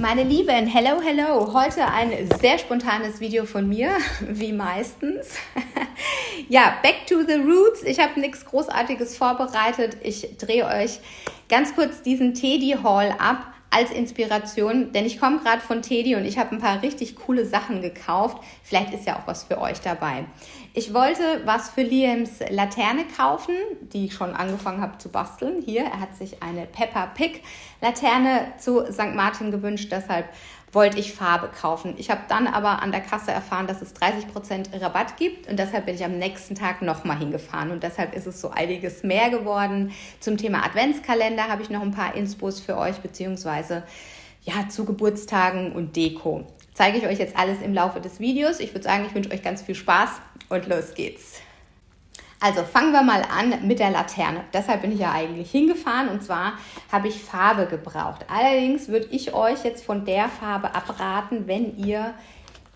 Meine Lieben, hello, hello. Heute ein sehr spontanes Video von mir, wie meistens. ja, back to the roots. Ich habe nichts Großartiges vorbereitet. Ich drehe euch ganz kurz diesen Teddy Haul ab als Inspiration, denn ich komme gerade von Teddy und ich habe ein paar richtig coole Sachen gekauft. Vielleicht ist ja auch was für euch dabei. Ich wollte was für Liams Laterne kaufen, die ich schon angefangen habe zu basteln. Hier, er hat sich eine Peppa Pig Laterne zu St. Martin gewünscht, deshalb wollte ich Farbe kaufen. Ich habe dann aber an der Kasse erfahren, dass es 30% Rabatt gibt und deshalb bin ich am nächsten Tag nochmal hingefahren und deshalb ist es so einiges mehr geworden. Zum Thema Adventskalender habe ich noch ein paar Inspos für euch, beziehungsweise ja, zu Geburtstagen und Deko. Zeige ich euch jetzt alles im Laufe des Videos. Ich würde sagen, ich wünsche euch ganz viel Spaß und los geht's. Also fangen wir mal an mit der Laterne. Deshalb bin ich ja eigentlich hingefahren und zwar habe ich Farbe gebraucht. Allerdings würde ich euch jetzt von der Farbe abraten, wenn ihr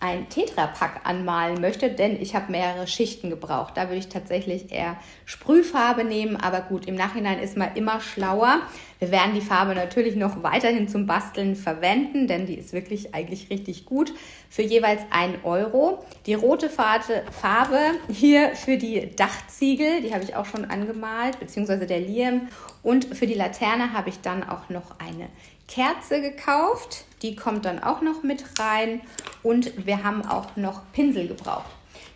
ein Tetrapack anmalen möchte, denn ich habe mehrere Schichten gebraucht. Da würde ich tatsächlich eher Sprühfarbe nehmen, aber gut, im Nachhinein ist man immer schlauer. Wir werden die Farbe natürlich noch weiterhin zum Basteln verwenden, denn die ist wirklich eigentlich richtig gut. Für jeweils 1 Euro. Die rote Farbe hier für die Dachziegel, die habe ich auch schon angemalt, beziehungsweise der Liam. Und für die Laterne habe ich dann auch noch eine Kerze gekauft. Die kommt dann auch noch mit rein. Und wir haben auch noch Pinsel gebraucht.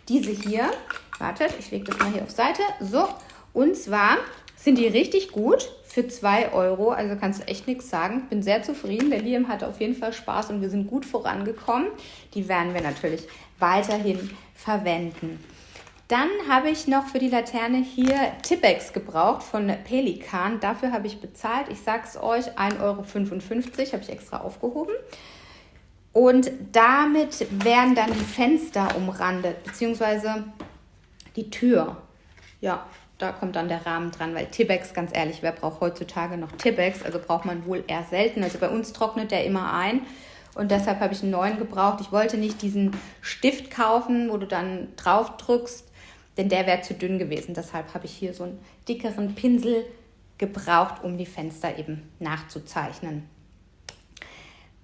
Diese hier, wartet, ich lege das mal hier auf Seite. So, und zwar sind die richtig gut für 2 Euro. Also kannst du echt nichts sagen. Bin sehr zufrieden. Der Liam hatte auf jeden Fall Spaß und wir sind gut vorangekommen. Die werden wir natürlich weiterhin verwenden. Dann habe ich noch für die Laterne hier Tippex gebraucht von Pelikan. Dafür habe ich bezahlt, ich sage es euch, 1,55 Euro, habe ich extra aufgehoben. Und damit werden dann die Fenster umrandet, beziehungsweise die Tür. Ja, da kommt dann der Rahmen dran, weil Tippex, ganz ehrlich, wer braucht heutzutage noch Tippex? Also braucht man wohl eher selten. Also bei uns trocknet der immer ein und deshalb habe ich einen neuen gebraucht. Ich wollte nicht diesen Stift kaufen, wo du dann drauf drückst denn der wäre zu dünn gewesen. Deshalb habe ich hier so einen dickeren Pinsel gebraucht, um die Fenster eben nachzuzeichnen.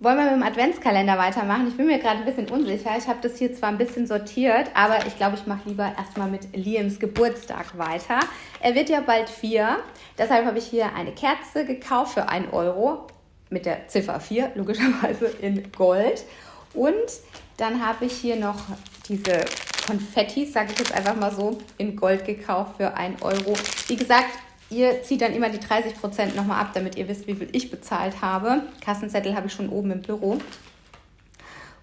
Wollen wir mit dem Adventskalender weitermachen? Ich bin mir gerade ein bisschen unsicher. Ich habe das hier zwar ein bisschen sortiert, aber ich glaube, ich mache lieber erstmal mit Liams Geburtstag weiter. Er wird ja bald vier. Deshalb habe ich hier eine Kerze gekauft für 1 Euro mit der Ziffer 4, logischerweise in Gold. Und dann habe ich hier noch diese Konfettis, sage ich jetzt einfach mal so, in Gold gekauft für 1 Euro. Wie gesagt, ihr zieht dann immer die 30% nochmal ab, damit ihr wisst, wie viel ich bezahlt habe. Kassenzettel habe ich schon oben im Büro.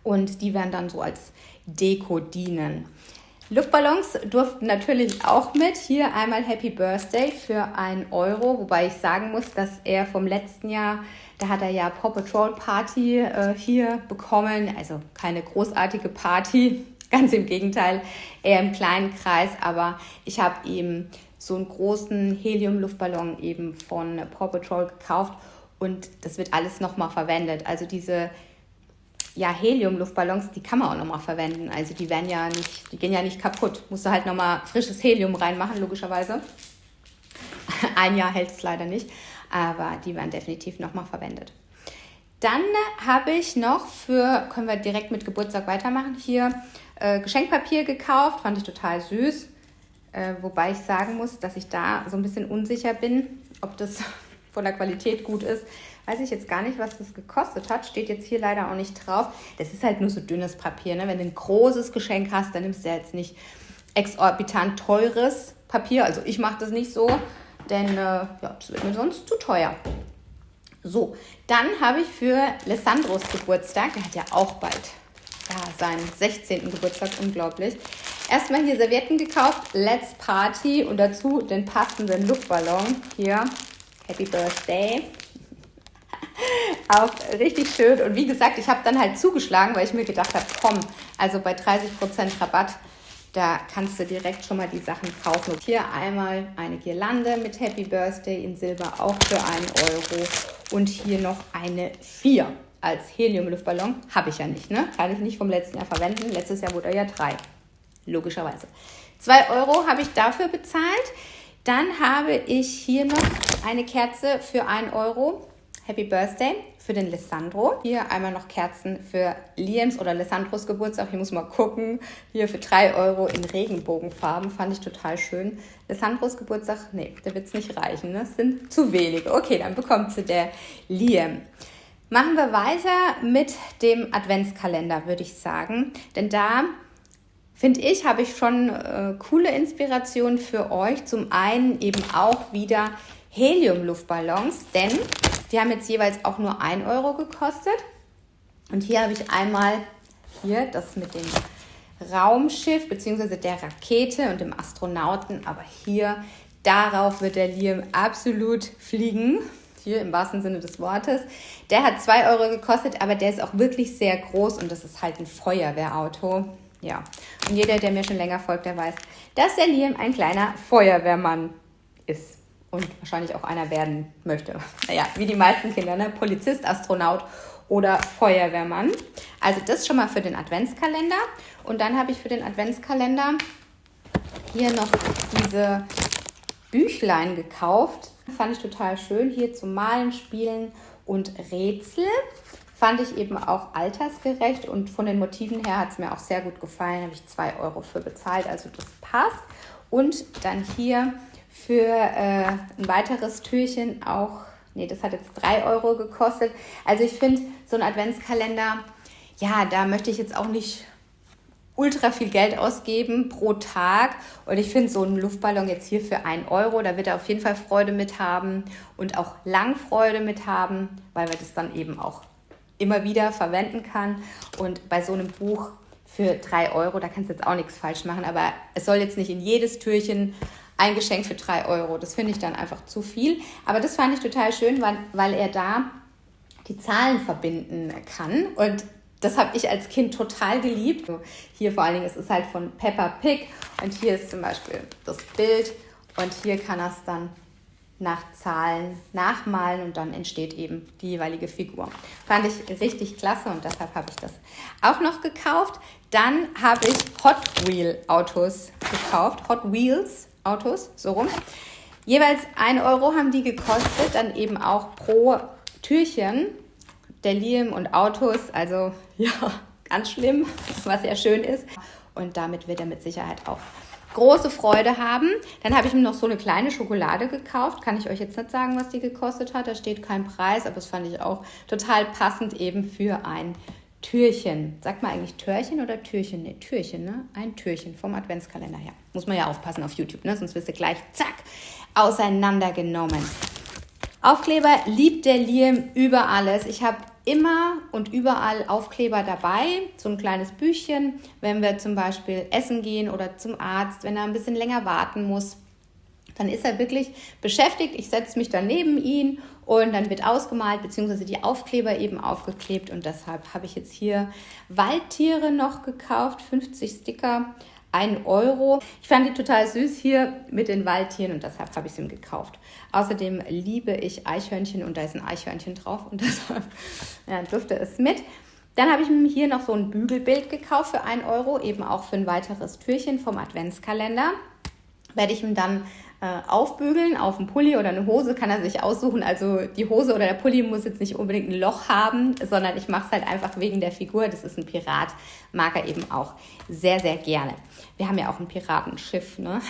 Und die werden dann so als Deko dienen. Luftballons durften natürlich auch mit. Hier einmal Happy Birthday für 1 Euro, wobei ich sagen muss, dass er vom letzten Jahr, da hat er ja Paw Patrol Party äh, hier bekommen. Also keine großartige Party, Ganz im Gegenteil, eher im kleinen Kreis, aber ich habe ihm so einen großen Helium-Luftballon eben von Paw Patrol gekauft und das wird alles nochmal verwendet. Also diese ja, Helium-Luftballons, die kann man auch nochmal verwenden. Also die werden ja nicht, die gehen ja nicht kaputt. Musst du halt nochmal frisches Helium reinmachen, logischerweise. Ein Jahr hält es leider nicht, aber die werden definitiv nochmal verwendet. Dann habe ich noch für, können wir direkt mit Geburtstag weitermachen, hier äh, Geschenkpapier gekauft, fand ich total süß. Äh, wobei ich sagen muss, dass ich da so ein bisschen unsicher bin, ob das von der Qualität gut ist. Weiß ich jetzt gar nicht, was das gekostet hat. Steht jetzt hier leider auch nicht drauf. Das ist halt nur so dünnes Papier. Ne? Wenn du ein großes Geschenk hast, dann nimmst du ja jetzt nicht exorbitant teures Papier. Also ich mache das nicht so, denn äh, ja, das wird mir sonst zu teuer. So, dann habe ich für Alessandros Geburtstag, der hat ja auch bald ja, seinen 16. Geburtstag, unglaublich. Erstmal hier Servietten gekauft, Let's Party und dazu den passenden Luftballon. Hier, Happy Birthday. Auch richtig schön. Und wie gesagt, ich habe dann halt zugeschlagen, weil ich mir gedacht habe, komm, also bei 30% Rabatt, da kannst du direkt schon mal die Sachen kaufen. Und hier einmal eine Girlande mit Happy Birthday in Silber, auch für 1 Euro. Und hier noch eine 4 als Helium-Luftballon. Habe ich ja nicht, ne? Kann ich nicht vom letzten Jahr verwenden. Letztes Jahr wurde er ja drei. Logischerweise. 2 Euro habe ich dafür bezahlt. Dann habe ich hier noch eine Kerze für 1 Euro. Happy Birthday für den Lissandro. Hier einmal noch Kerzen für Liams oder Lissandros Geburtstag. Hier muss man gucken. Hier für 3 Euro in Regenbogenfarben. Fand ich total schön. Lissandros Geburtstag, nee, da wird es nicht reichen. Ne? Das sind zu wenige. Okay, dann bekommt sie der Liam. Machen wir weiter mit dem Adventskalender, würde ich sagen. Denn da finde ich, habe ich schon äh, coole Inspirationen für euch. Zum einen eben auch wieder Helium-Luftballons, denn die haben jetzt jeweils auch nur 1 Euro gekostet. Und hier habe ich einmal hier das mit dem Raumschiff bzw. der Rakete und dem Astronauten. Aber hier, darauf wird der Liam absolut fliegen. Hier im wahrsten Sinne des Wortes. Der hat 2 Euro gekostet, aber der ist auch wirklich sehr groß und das ist halt ein Feuerwehrauto. Ja, und jeder, der mir schon länger folgt, der weiß, dass der Liam ein kleiner Feuerwehrmann ist und wahrscheinlich auch einer werden möchte. Naja, wie die meisten Kinder, ne? Polizist, Astronaut oder Feuerwehrmann. Also das schon mal für den Adventskalender. Und dann habe ich für den Adventskalender hier noch diese Büchlein gekauft. Fand ich total schön. Hier zum Malen, Spielen und Rätsel. Fand ich eben auch altersgerecht und von den Motiven her hat es mir auch sehr gut gefallen. Habe ich 2 Euro für bezahlt, also das passt. Und dann hier für äh, ein weiteres Türchen auch, nee, das hat jetzt 3 Euro gekostet. Also ich finde, so ein Adventskalender, ja, da möchte ich jetzt auch nicht ultra viel Geld ausgeben pro Tag. Und ich finde so einen Luftballon jetzt hier für 1 Euro, da wird er auf jeden Fall Freude mit haben und auch lang Freude mit haben, weil wir das dann eben auch immer wieder verwenden kann. Und bei so einem Buch für 3 Euro, da kannst du jetzt auch nichts falsch machen, aber es soll jetzt nicht in jedes Türchen ein Geschenk für 3 Euro. Das finde ich dann einfach zu viel. Aber das fand ich total schön, weil, weil er da die Zahlen verbinden kann. Und das habe ich als Kind total geliebt. Hier vor allen Dingen ist es halt von Peppa Pig und hier ist zum Beispiel das Bild und hier kann er es dann nach Zahlen nachmalen und dann entsteht eben die jeweilige Figur. Fand ich richtig klasse und deshalb habe ich das auch noch gekauft. Dann habe ich Hot Wheel Autos gekauft. Hot Wheels Autos, so rum. Jeweils 1 Euro haben die gekostet, dann eben auch pro Türchen. Der Liam und Autos, also ja, ganz schlimm, was ja schön ist. Und damit wird er mit Sicherheit auch große Freude haben. Dann habe ich mir noch so eine kleine Schokolade gekauft. Kann ich euch jetzt nicht sagen, was die gekostet hat. Da steht kein Preis, aber das fand ich auch total passend eben für ein Türchen. Sagt man eigentlich Türchen oder Türchen? Ne, Türchen, ne? Ein Türchen vom Adventskalender her. Muss man ja aufpassen auf YouTube, ne? Sonst wirst du gleich, zack, auseinandergenommen. Aufkleber liebt der Liam über alles. Ich habe immer und überall Aufkleber dabei, so ein kleines Büchchen, wenn wir zum Beispiel essen gehen oder zum Arzt, wenn er ein bisschen länger warten muss. Dann ist er wirklich beschäftigt. Ich setze mich dann neben ihn und dann wird ausgemalt, beziehungsweise die Aufkleber eben aufgeklebt. Und deshalb habe ich jetzt hier Waldtiere noch gekauft, 50 Sticker. 1 Euro. Ich fand die total süß hier mit den Waldtieren und deshalb habe ich sie ihm gekauft. Außerdem liebe ich Eichhörnchen und da ist ein Eichhörnchen drauf und deshalb ja, durfte es mit. Dann habe ich mir hier noch so ein Bügelbild gekauft für 1 Euro, eben auch für ein weiteres Türchen vom Adventskalender. Werde ich ihm dann äh, aufbügeln auf einen Pulli oder eine Hose, kann er sich aussuchen. Also die Hose oder der Pulli muss jetzt nicht unbedingt ein Loch haben, sondern ich mache es halt einfach wegen der Figur. Das ist ein Pirat, mag er eben auch sehr, sehr gerne. Wir haben ja auch ein Piratenschiff, ne?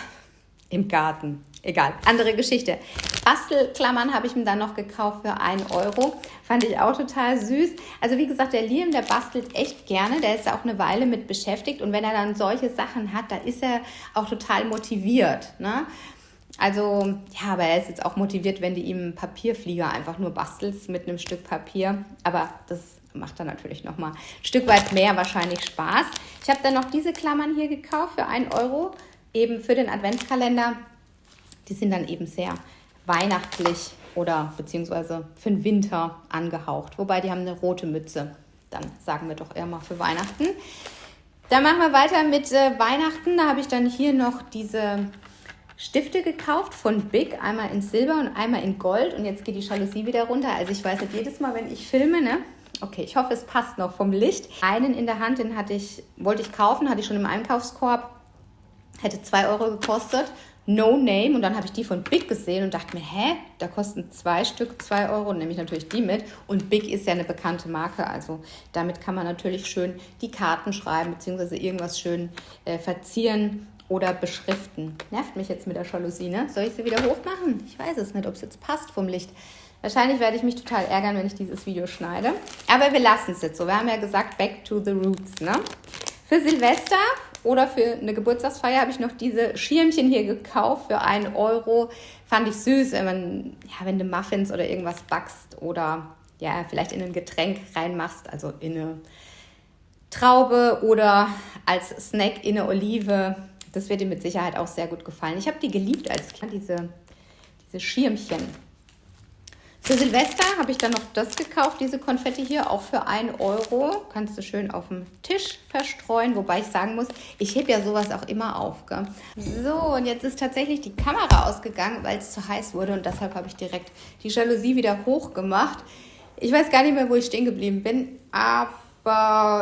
Im Garten. Egal, andere Geschichte. Bastelklammern habe ich mir dann noch gekauft für 1 Euro. Fand ich auch total süß. Also wie gesagt, der Liam, der bastelt echt gerne. Der ist auch eine Weile mit beschäftigt. Und wenn er dann solche Sachen hat, da ist er auch total motiviert. Ne? Also, ja, aber er ist jetzt auch motiviert, wenn du ihm Papierflieger einfach nur bastelst mit einem Stück Papier. Aber das macht dann natürlich nochmal ein Stück weit mehr wahrscheinlich Spaß. Ich habe dann noch diese Klammern hier gekauft für 1 Euro, eben für den Adventskalender. Die sind dann eben sehr weihnachtlich oder beziehungsweise für den Winter angehaucht. Wobei die haben eine rote Mütze. Dann sagen wir doch eher mal für Weihnachten. Dann machen wir weiter mit äh, Weihnachten. Da habe ich dann hier noch diese Stifte gekauft von Big, einmal in Silber und einmal in Gold. Und jetzt geht die Jalousie wieder runter. Also ich weiß nicht, jedes Mal, wenn ich filme, ne? Okay, ich hoffe, es passt noch vom Licht. Einen in der Hand, den hatte ich, wollte ich kaufen, hatte ich schon im Einkaufskorb. Hätte 2 Euro gekostet. No Name und dann habe ich die von Big gesehen und dachte mir, hä, da kosten zwei Stück zwei Euro, nehme ich natürlich die mit. Und Big ist ja eine bekannte Marke, also damit kann man natürlich schön die Karten schreiben, beziehungsweise irgendwas schön äh, verzieren oder beschriften. Nervt mich jetzt mit der Jalousie, ne? Soll ich sie wieder hochmachen? Ich weiß es nicht, ob es jetzt passt vom Licht. Wahrscheinlich werde ich mich total ärgern, wenn ich dieses Video schneide. Aber wir lassen es jetzt so. Wir haben ja gesagt, back to the roots, ne? Für Silvester oder für eine Geburtstagsfeier habe ich noch diese Schirmchen hier gekauft für einen Euro. Fand ich süß, wenn man, ja, wenn du Muffins oder irgendwas backst oder ja, vielleicht in ein Getränk reinmachst, also in eine Traube oder als Snack in eine Olive. Das wird dir mit Sicherheit auch sehr gut gefallen. Ich habe die geliebt als Kind, diese, diese Schirmchen. Für Silvester habe ich dann noch das gekauft, diese Konfetti hier, auch für 1 Euro. Kannst du schön auf dem Tisch verstreuen, wobei ich sagen muss, ich hebe ja sowas auch immer auf. Gell? So, und jetzt ist tatsächlich die Kamera ausgegangen, weil es zu heiß wurde und deshalb habe ich direkt die Jalousie wieder hochgemacht. Ich weiß gar nicht mehr, wo ich stehen geblieben bin, aber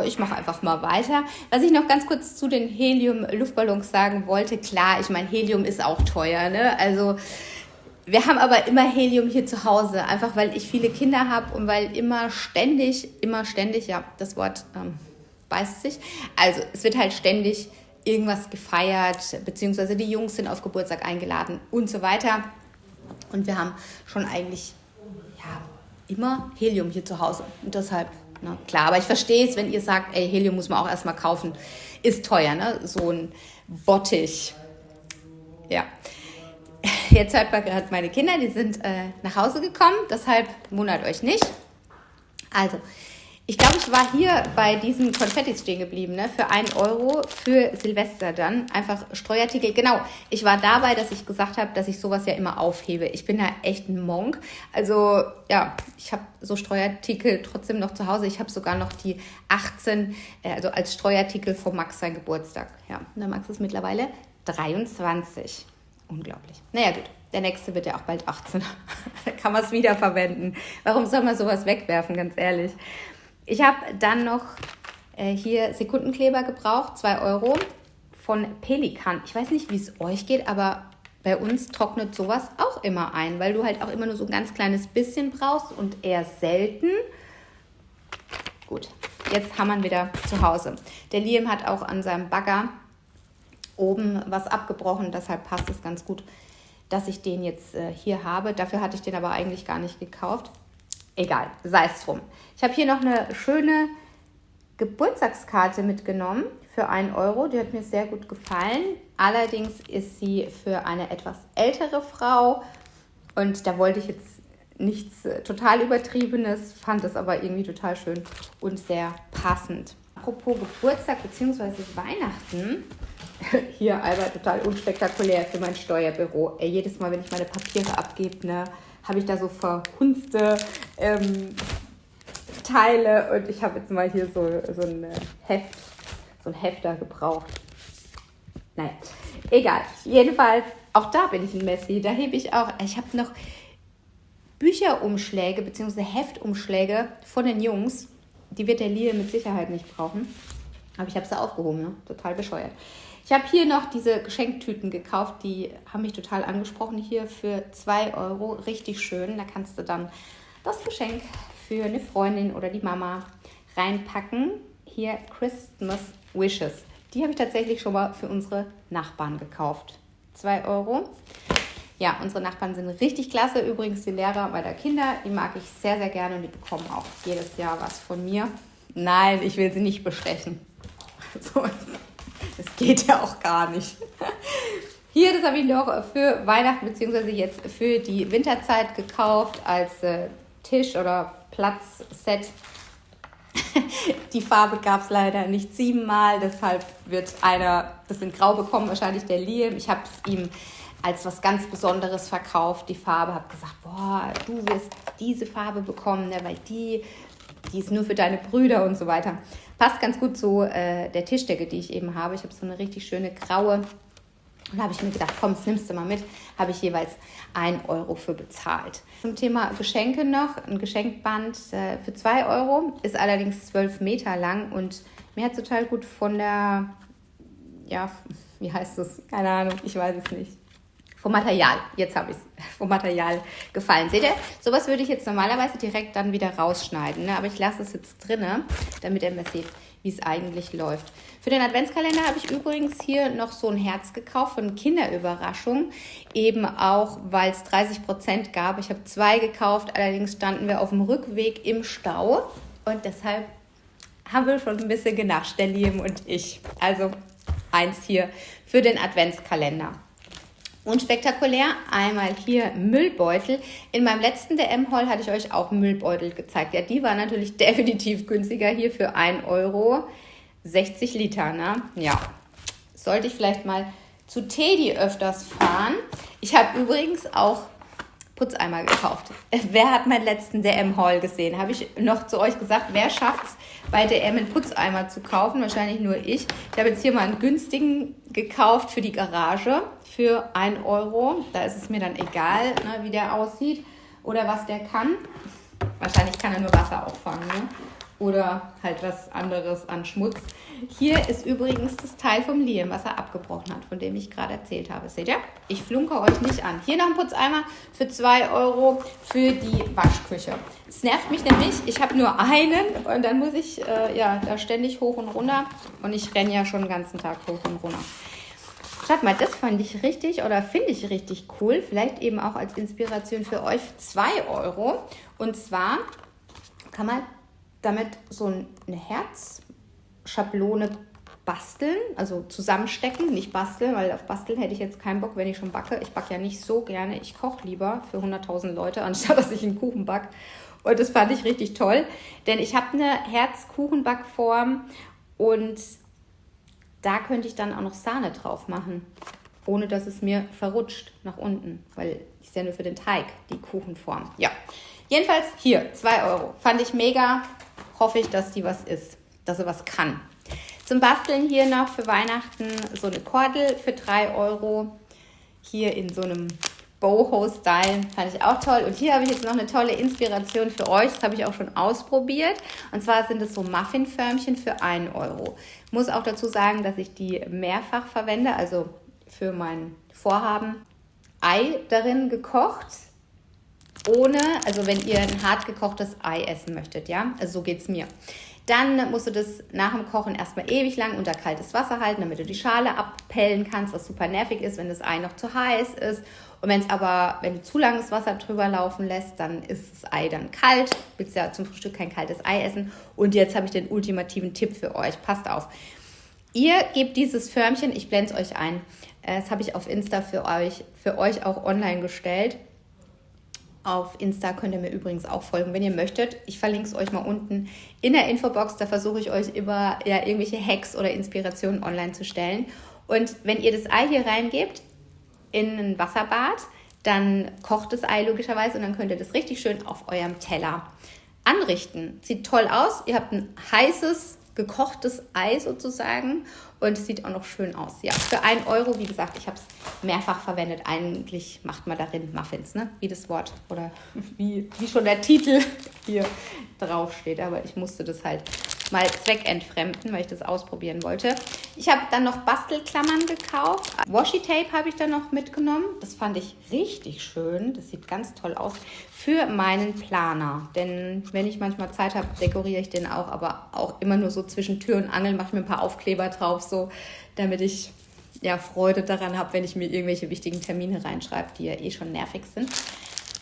ich mache einfach mal weiter. Was ich noch ganz kurz zu den Helium-Luftballons sagen wollte, klar, ich meine, Helium ist auch teuer, ne? Also wir haben aber immer Helium hier zu Hause, einfach weil ich viele Kinder habe und weil immer ständig, immer ständig, ja, das Wort ähm, beißt sich. Also es wird halt ständig irgendwas gefeiert, beziehungsweise die Jungs sind auf Geburtstag eingeladen und so weiter. Und wir haben schon eigentlich ja, immer Helium hier zu Hause. Und deshalb, na klar, aber ich verstehe es, wenn ihr sagt, ey, Helium muss man auch erstmal kaufen, ist teuer, ne? So ein Bottich. Ja. Jetzt hört man gerade meine Kinder, die sind äh, nach Hause gekommen, deshalb wundert euch nicht. Also, ich glaube, ich war hier bei diesen Konfettis stehen geblieben, ne? für 1 Euro für Silvester dann. Einfach Streuartikel. Genau, ich war dabei, dass ich gesagt habe, dass ich sowas ja immer aufhebe. Ich bin ja echt ein Monk. Also ja, ich habe so Streuartikel trotzdem noch zu Hause. Ich habe sogar noch die 18, äh, also als Streuartikel von Max sein Geburtstag. Ja, und der Max ist mittlerweile 23. Unglaublich. Naja, gut. Der nächste wird ja auch bald 18. da kann man es wiederverwenden. Warum soll man sowas wegwerfen, ganz ehrlich? Ich habe dann noch äh, hier Sekundenkleber gebraucht, 2 Euro von Pelikan. Ich weiß nicht, wie es euch geht, aber bei uns trocknet sowas auch immer ein, weil du halt auch immer nur so ein ganz kleines bisschen brauchst und eher selten. Gut, jetzt haben wir wieder zu Hause. Der Liam hat auch an seinem Bagger oben was abgebrochen. Deshalb passt es ganz gut, dass ich den jetzt äh, hier habe. Dafür hatte ich den aber eigentlich gar nicht gekauft. Egal, sei es drum. Ich habe hier noch eine schöne Geburtstagskarte mitgenommen für einen Euro. Die hat mir sehr gut gefallen. Allerdings ist sie für eine etwas ältere Frau. Und da wollte ich jetzt nichts äh, total Übertriebenes, fand es aber irgendwie total schön und sehr passend. Apropos Geburtstag bzw. Weihnachten, hier Albert total unspektakulär für mein Steuerbüro. Ey, jedes Mal, wenn ich meine Papiere abgebe, ne, habe ich da so verhunzte ähm, Teile und ich habe jetzt mal hier so, so ein Heft, so ein Hefter gebraucht. Nein, egal. Jedenfalls, auch da bin ich ein Messi. Da hebe ich auch, ich habe noch Bücherumschläge bzw. Heftumschläge von den Jungs. Die wird der Lille mit Sicherheit nicht brauchen. Aber ich habe sie aufgehoben, ne? total bescheuert. Ich habe hier noch diese Geschenktüten gekauft, die haben mich total angesprochen. Hier für 2 Euro, richtig schön. Da kannst du dann das Geschenk für eine Freundin oder die Mama reinpacken. Hier Christmas Wishes. Die habe ich tatsächlich schon mal für unsere Nachbarn gekauft. 2 Euro. Ja, unsere Nachbarn sind richtig klasse. Übrigens die Lehrer meiner Kinder, die mag ich sehr, sehr gerne und die bekommen auch jedes Jahr was von mir. Nein, ich will sie nicht bestechen. So, das geht ja auch gar nicht. Hier, das habe ich noch für Weihnachten bzw. jetzt für die Winterzeit gekauft als äh, Tisch- oder Platzset. die Farbe gab es leider nicht siebenmal, deshalb wird einer das in Grau bekommen, wahrscheinlich der Liam. Ich habe es ihm als was ganz Besonderes verkauft, die Farbe, habe gesagt, boah, du wirst diese Farbe bekommen, ne, weil die, die ist nur für deine Brüder und so weiter. Passt ganz gut zu äh, der Tischdecke, die ich eben habe. Ich habe so eine richtig schöne graue. Und habe ich mir gedacht, komm, das nimmst du mal mit. Habe ich jeweils 1 Euro für bezahlt. Zum Thema Geschenke noch. Ein Geschenkband äh, für 2 Euro ist allerdings 12 Meter lang und mir hat total gut von der, ja, wie heißt das? Keine Ahnung, ich weiß es nicht. Vom Material, jetzt habe ich es, vom Material gefallen. Seht ihr, sowas würde ich jetzt normalerweise direkt dann wieder rausschneiden, ne? aber ich lasse es jetzt drinne, damit ihr mir seht, wie es eigentlich läuft. Für den Adventskalender habe ich übrigens hier noch so ein Herz gekauft von Kinderüberraschung, eben auch, weil es 30% gab. Ich habe zwei gekauft, allerdings standen wir auf dem Rückweg im Stau und deshalb haben wir schon ein bisschen genascht, der Liam und ich. Also eins hier für den Adventskalender. Unspektakulär, einmal hier Müllbeutel. In meinem letzten DM-Haul hatte ich euch auch Müllbeutel gezeigt. Ja, die war natürlich definitiv günstiger hier für 1 Euro. 60 Liter, ne? Ja, sollte ich vielleicht mal zu Teddy öfters fahren. Ich habe übrigens auch Putzeimer gekauft. Wer hat meinen letzten DM-Haul gesehen? Habe ich noch zu euch gesagt, wer schafft es bei DM einen Putzeimer zu kaufen? Wahrscheinlich nur ich. Ich habe jetzt hier mal einen günstigen gekauft für die Garage für 1 Euro. Da ist es mir dann egal, ne, wie der aussieht oder was der kann. Wahrscheinlich kann er nur Wasser auffangen. Ne? oder halt was anderes an Schmutz. Hier ist übrigens das Teil vom Liam, was er abgebrochen hat, von dem ich gerade erzählt habe. Seht ihr? Ich flunke euch nicht an. Hier noch ein Putzeimer für 2 Euro für die Waschküche. Es nervt mich nämlich, ich habe nur einen und dann muss ich äh, ja da ständig hoch und runter und ich renne ja schon den ganzen Tag hoch und runter. Schaut mal, das fand ich richtig oder finde ich richtig cool. Vielleicht eben auch als Inspiration für euch 2 Euro. Und zwar kann man damit so eine Herzschablone basteln, also zusammenstecken, nicht basteln, weil auf basteln hätte ich jetzt keinen Bock, wenn ich schon backe. Ich backe ja nicht so gerne, ich koche lieber für 100.000 Leute, anstatt dass ich einen Kuchen backe. Und das fand ich richtig toll, denn ich habe eine Herzkuchenbackform und da könnte ich dann auch noch Sahne drauf machen, ohne dass es mir verrutscht nach unten, weil ich nur für den Teig, die Kuchenform. Ja, jedenfalls hier, 2 Euro. Fand ich mega, hoffe ich, dass die was ist, dass sie was kann. Zum Basteln hier noch für Weihnachten so eine Kordel für 3 Euro. Hier in so einem Boho-Style. Fand ich auch toll. Und hier habe ich jetzt noch eine tolle Inspiration für euch. Das habe ich auch schon ausprobiert. Und zwar sind es so Muffinförmchen für 1 Euro. Muss auch dazu sagen, dass ich die mehrfach verwende, also für mein Vorhaben. Ei darin gekocht, ohne, also wenn ihr ein hart gekochtes Ei essen möchtet, ja, also so geht es mir. Dann musst du das nach dem Kochen erstmal ewig lang unter kaltes Wasser halten, damit du die Schale abpellen kannst, was super nervig ist, wenn das Ei noch zu heiß ist. Und wenn es aber, wenn du zu langes Wasser drüber laufen lässt, dann ist das Ei dann kalt. Du willst ja zum Frühstück kein kaltes Ei essen. Und jetzt habe ich den ultimativen Tipp für euch. Passt auf. Ihr gebt dieses Förmchen, ich blende es euch ein. Äh, das habe ich auf Insta für euch, für euch auch online gestellt. Auf Insta könnt ihr mir übrigens auch folgen, wenn ihr möchtet. Ich verlinke es euch mal unten in der Infobox. Da versuche ich euch immer ja, irgendwelche Hacks oder Inspirationen online zu stellen. Und wenn ihr das Ei hier reingebt in ein Wasserbad, dann kocht das Ei logischerweise und dann könnt ihr das richtig schön auf eurem Teller anrichten. Sieht toll aus. Ihr habt ein heißes, gekochtes Ei sozusagen und es sieht auch noch schön aus. Ja, für 1 Euro, wie gesagt, ich habe es mehrfach verwendet. Eigentlich macht man darin Muffins, ne? wie das Wort oder wie, wie schon der Titel hier drauf steht. Aber ich musste das halt mal zweckentfremden, weil ich das ausprobieren wollte. Ich habe dann noch Bastelklammern gekauft. Washi-Tape habe ich dann noch mitgenommen. Das fand ich richtig schön. Das sieht ganz toll aus für meinen Planer. Denn wenn ich manchmal Zeit habe, dekoriere ich den auch, aber auch immer nur so zwischen Tür und Angel, mache ich mir ein paar Aufkleber drauf, so damit ich ja Freude daran habe, wenn ich mir irgendwelche wichtigen Termine reinschreibe, die ja eh schon nervig sind.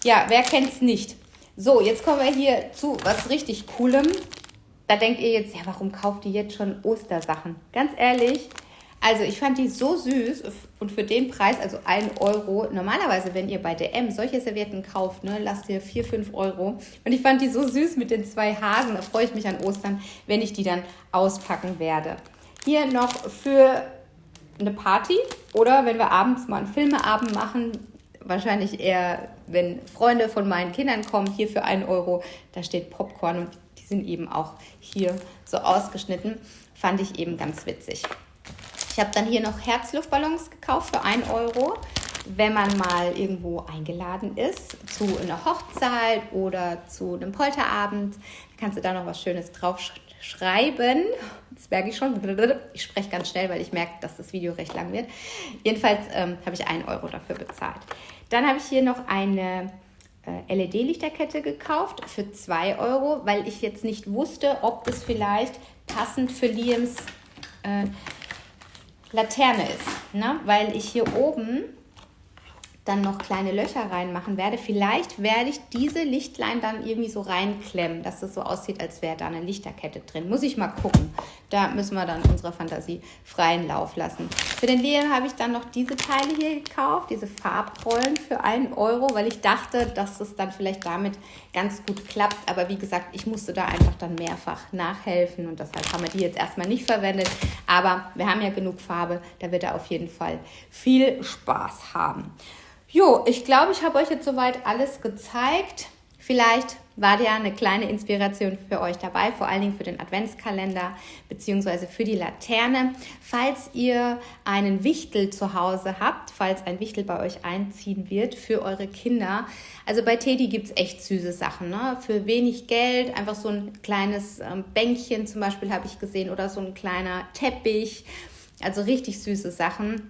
Ja, wer kennt es nicht? So, jetzt kommen wir hier zu was richtig Coolem. Da denkt ihr jetzt, ja, warum kauft ihr jetzt schon Ostersachen? Ganz ehrlich, also ich fand die so süß und für den Preis, also 1 Euro, normalerweise, wenn ihr bei DM solche Servietten kauft, ne, lasst ihr 4, 5 Euro. Und ich fand die so süß mit den zwei Hasen, da freue ich mich an Ostern, wenn ich die dann auspacken werde. Hier noch für eine Party oder wenn wir abends mal einen Filmeabend machen, wahrscheinlich eher, wenn Freunde von meinen Kindern kommen, hier für 1 Euro, da steht Popcorn und sind eben auch hier so ausgeschnitten. Fand ich eben ganz witzig. Ich habe dann hier noch Herzluftballons gekauft für 1 Euro. wenn man mal irgendwo eingeladen ist zu einer Hochzeit oder zu einem Polterabend, kannst du da noch was Schönes draufschreiben. Das merke ich schon. Ich spreche ganz schnell, weil ich merke, dass das Video recht lang wird. Jedenfalls ähm, habe ich einen Euro dafür bezahlt. Dann habe ich hier noch eine LED-Lichterkette gekauft für 2 Euro, weil ich jetzt nicht wusste, ob das vielleicht passend für Liams äh, Laterne ist. Ne? Weil ich hier oben dann noch kleine Löcher reinmachen werde. Vielleicht werde ich diese Lichtlein dann irgendwie so reinklemmen, dass das so aussieht, als wäre da eine Lichterkette drin. Muss ich mal gucken. Da müssen wir dann unserer Fantasie freien Lauf lassen. Für den Liam habe ich dann noch diese Teile hier gekauft, diese Farbrollen für einen Euro, weil ich dachte, dass es dann vielleicht damit ganz gut klappt. Aber wie gesagt, ich musste da einfach dann mehrfach nachhelfen und deshalb haben wir die jetzt erstmal nicht verwendet. Aber wir haben ja genug Farbe, da wird er auf jeden Fall viel Spaß haben. Jo, ich glaube, ich habe euch jetzt soweit alles gezeigt. Vielleicht war ja eine kleine Inspiration für euch dabei, vor allen Dingen für den Adventskalender bzw. für die Laterne. Falls ihr einen Wichtel zu Hause habt, falls ein Wichtel bei euch einziehen wird für eure Kinder. Also bei Teddy gibt es echt süße Sachen. Ne? Für wenig Geld, einfach so ein kleines ähm, Bänkchen zum Beispiel habe ich gesehen oder so ein kleiner Teppich. Also richtig süße Sachen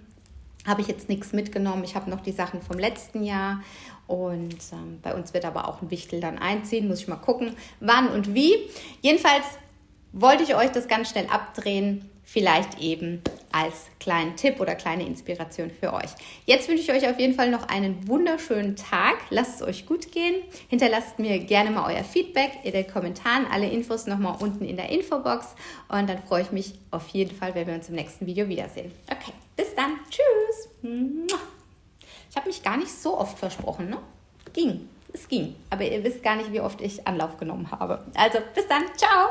habe ich jetzt nichts mitgenommen. Ich habe noch die Sachen vom letzten Jahr und ähm, bei uns wird aber auch ein Wichtel dann einziehen. Muss ich mal gucken, wann und wie. Jedenfalls wollte ich euch das ganz schnell abdrehen. Vielleicht eben als kleinen Tipp oder kleine Inspiration für euch. Jetzt wünsche ich euch auf jeden Fall noch einen wunderschönen Tag. Lasst es euch gut gehen. Hinterlasst mir gerne mal euer Feedback in den Kommentaren. Alle Infos nochmal unten in der Infobox. Und dann freue ich mich auf jeden Fall, wenn wir uns im nächsten Video wiedersehen. Okay, bis dann. Tschüss. Ich habe mich gar nicht so oft versprochen, ne? Ging. Es ging. Aber ihr wisst gar nicht, wie oft ich Anlauf genommen habe. Also, bis dann. Ciao.